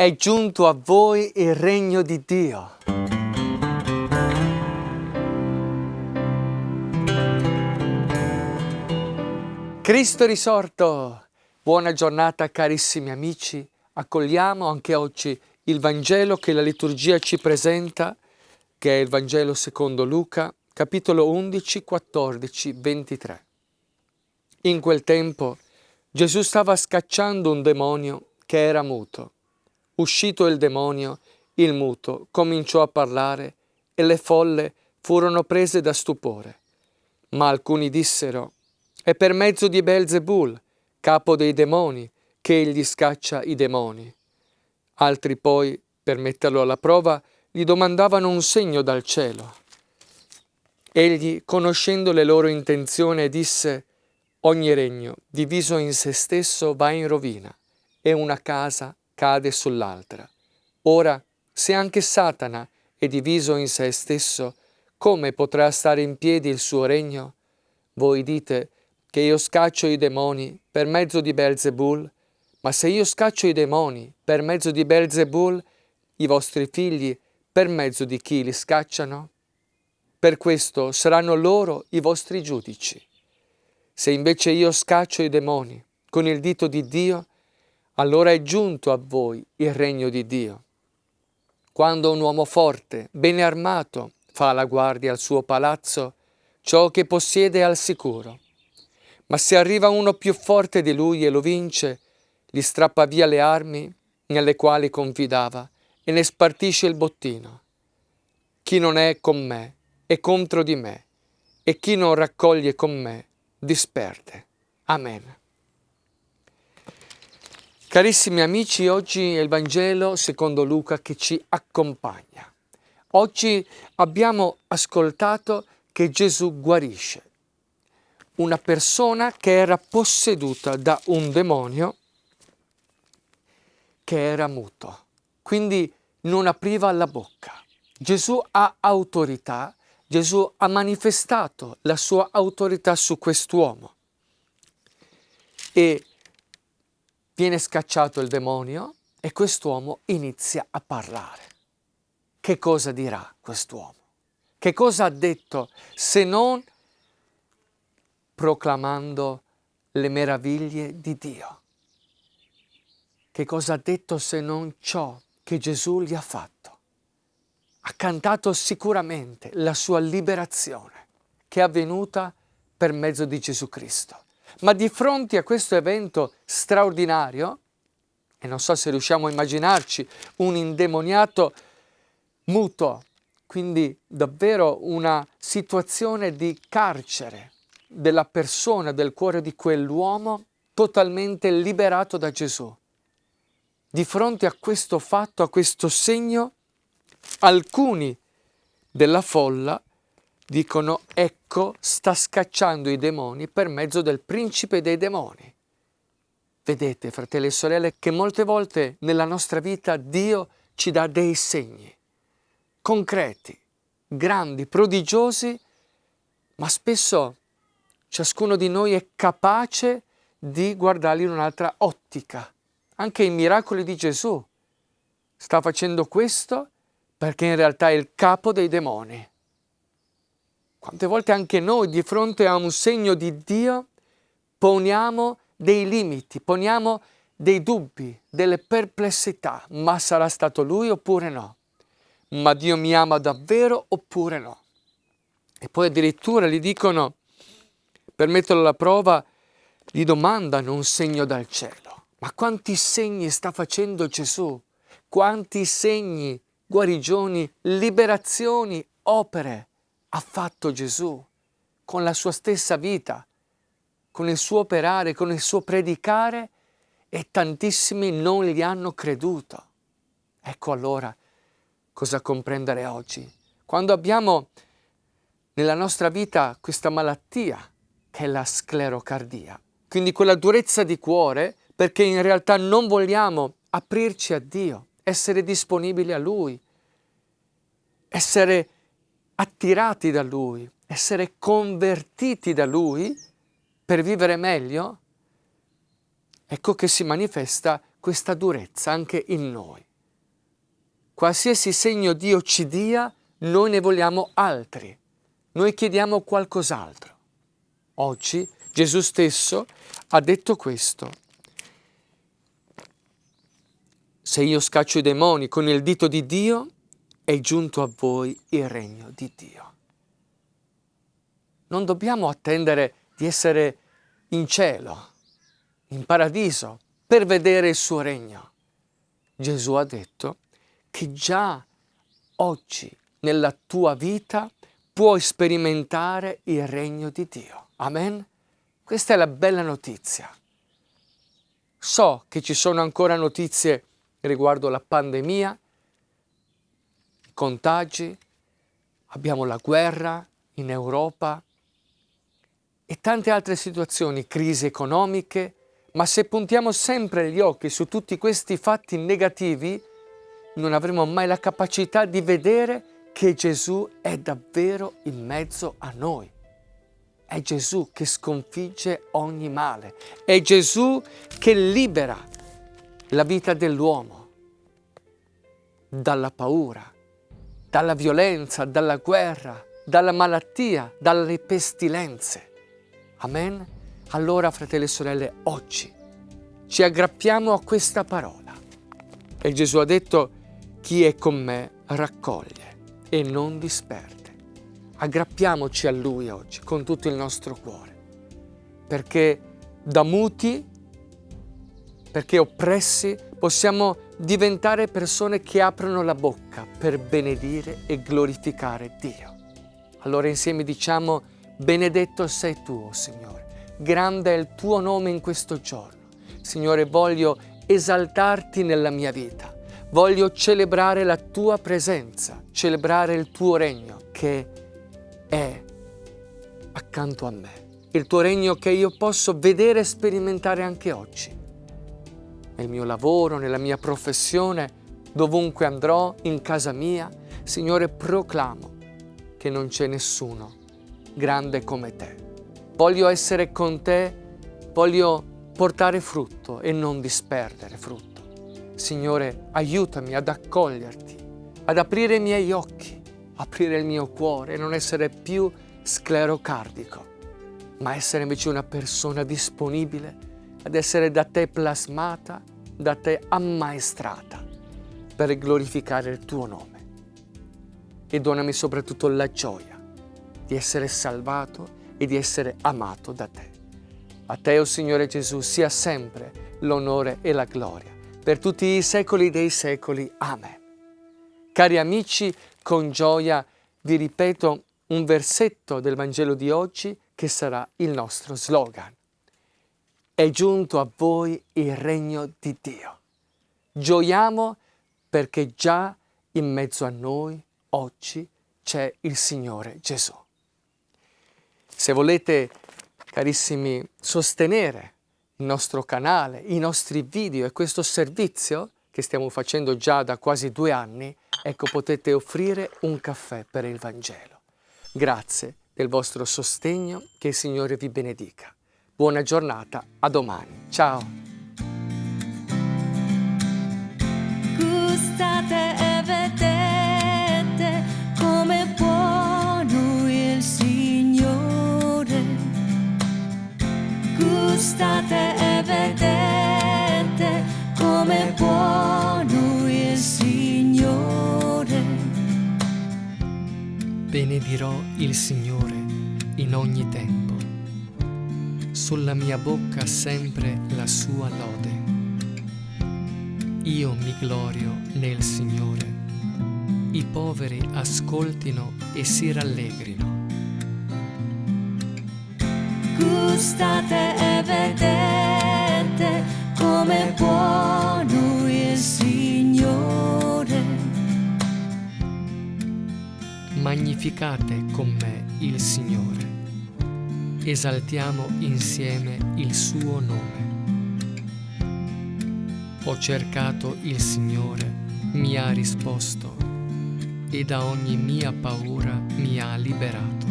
È giunto a voi il regno di Dio. Cristo risorto! Buona giornata carissimi amici. Accogliamo anche oggi il Vangelo che la liturgia ci presenta, che è il Vangelo secondo Luca, capitolo 11, 14, 23. In quel tempo Gesù stava scacciando un demonio che era muto. Uscito il demonio, il muto cominciò a parlare e le folle furono prese da stupore. Ma alcuni dissero, è per mezzo di Belzebul, capo dei demoni, che egli scaccia i demoni. Altri poi, per metterlo alla prova, gli domandavano un segno dal cielo. Egli, conoscendo le loro intenzioni, disse, Ogni regno diviso in se stesso va in rovina e una casa cade sull'altra. Ora, se anche Satana è diviso in se stesso, come potrà stare in piedi il suo regno? Voi dite che io scaccio i demoni per mezzo di Belzebul, ma se io scaccio i demoni per mezzo di Belzebul, i vostri figli per mezzo di chi li scacciano? Per questo saranno loro i vostri giudici. Se invece io scaccio i demoni con il dito di Dio, allora è giunto a voi il regno di Dio. Quando un uomo forte, bene armato, fa la guardia al suo palazzo, ciò che possiede è al sicuro. Ma se arriva uno più forte di lui e lo vince, gli strappa via le armi nelle quali confidava e ne spartisce il bottino. Chi non è con me è contro di me, e chi non raccoglie con me disperde. Amen. Carissimi amici, oggi è il Vangelo secondo Luca che ci accompagna. Oggi abbiamo ascoltato che Gesù guarisce una persona che era posseduta da un demonio che era muto, quindi non apriva la bocca. Gesù ha autorità Gesù ha manifestato la sua autorità su quest'uomo e viene scacciato il demonio e quest'uomo inizia a parlare. Che cosa dirà quest'uomo? Che cosa ha detto se non proclamando le meraviglie di Dio? Che cosa ha detto se non ciò che Gesù gli ha fatto? ha cantato sicuramente la sua liberazione che è avvenuta per mezzo di Gesù Cristo. Ma di fronte a questo evento straordinario, e non so se riusciamo a immaginarci un indemoniato muto, quindi davvero una situazione di carcere della persona, del cuore di quell'uomo totalmente liberato da Gesù. Di fronte a questo fatto, a questo segno, Alcuni della folla dicono ecco sta scacciando i demoni per mezzo del principe dei demoni. Vedete, fratelli e sorelle, che molte volte nella nostra vita Dio ci dà dei segni concreti, grandi, prodigiosi, ma spesso ciascuno di noi è capace di guardarli in un'altra ottica. Anche i miracoli di Gesù sta facendo questo perché in realtà è il capo dei demoni. Quante volte anche noi di fronte a un segno di Dio poniamo dei limiti, poniamo dei dubbi, delle perplessità, ma sarà stato lui oppure no? Ma Dio mi ama davvero oppure no? E poi addirittura gli dicono, per metterlo alla prova, gli domandano un segno dal cielo. Ma quanti segni sta facendo Gesù? Quanti segni guarigioni, liberazioni, opere ha fatto Gesù con la sua stessa vita, con il suo operare, con il suo predicare e tantissimi non gli hanno creduto. Ecco allora cosa comprendere oggi. Quando abbiamo nella nostra vita questa malattia che è la sclerocardia, quindi quella durezza di cuore perché in realtà non vogliamo aprirci a Dio, essere disponibili a Lui, essere attirati da Lui, essere convertiti da Lui per vivere meglio, ecco che si manifesta questa durezza anche in noi. qualsiasi segno Dio ci dia, noi ne vogliamo altri. Noi chiediamo qualcos'altro. Oggi Gesù stesso ha detto questo. Se io scaccio i demoni con il dito di Dio, è giunto a voi il regno di Dio. Non dobbiamo attendere di essere in cielo, in paradiso, per vedere il suo regno. Gesù ha detto che già oggi nella tua vita puoi sperimentare il regno di Dio. Amen? Questa è la bella notizia. So che ci sono ancora notizie riguardo la pandemia, contagi, abbiamo la guerra in Europa e tante altre situazioni, crisi economiche, ma se puntiamo sempre gli occhi su tutti questi fatti negativi, non avremo mai la capacità di vedere che Gesù è davvero in mezzo a noi. È Gesù che sconfigge ogni male. È Gesù che libera la vita dell'uomo dalla paura, dalla violenza, dalla guerra, dalla malattia, dalle pestilenze. Amen? Allora, fratelli e sorelle, oggi ci aggrappiamo a questa parola. E Gesù ha detto, chi è con me raccoglie e non disperde. Aggrappiamoci a Lui oggi con tutto il nostro cuore, perché da muti, perché oppressi, possiamo diventare persone che aprono la bocca per benedire e glorificare Dio. Allora insieme diciamo, benedetto sei tu, oh Signore, grande è il tuo nome in questo giorno. Signore, voglio esaltarti nella mia vita, voglio celebrare la tua presenza, celebrare il tuo regno che è accanto a me. Il tuo regno che io posso vedere e sperimentare anche oggi. Nel mio lavoro, nella mia professione, dovunque andrò, in casa mia, Signore, proclamo che non c'è nessuno grande come te. Voglio essere con te, voglio portare frutto e non disperdere frutto. Signore, aiutami ad accoglierti, ad aprire i miei occhi aprire il mio cuore e non essere più sclerocardico, ma essere invece una persona disponibile ad essere da te plasmata, da te ammaestrata per glorificare il tuo nome. E donami soprattutto la gioia di essere salvato e di essere amato da te. A te, o oh Signore Gesù, sia sempre l'onore e la gloria per tutti i secoli dei secoli. Amen. Cari amici, con gioia vi ripeto un versetto del Vangelo di oggi che sarà il nostro slogan. È giunto a voi il regno di Dio. Gioiamo perché già in mezzo a noi oggi c'è il Signore Gesù. Se volete, carissimi, sostenere il nostro canale, i nostri video e questo servizio che stiamo facendo già da quasi due anni, ecco potete offrire un caffè per il Vangelo. Grazie del vostro sostegno, che il Signore vi benedica. Buona giornata, a domani. Ciao! Gustate e vedete come buono il Signore. Gustate e vedete come buono il Signore benedirò il Signore in ogni tempo. Sulla mia bocca sempre la sua lode. Io mi glorio nel Signore. I poveri ascoltino e si rallegrino. Gustate e vedete come può Magnificate con me il Signore. Esaltiamo insieme il suo nome. Ho cercato il Signore, mi ha risposto e da ogni mia paura mi ha liberato.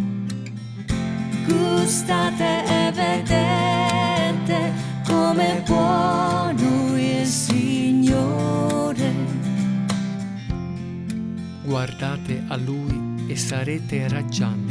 Gustate e vedete come buono il Signore Guardate a Lui e sarete raggianti.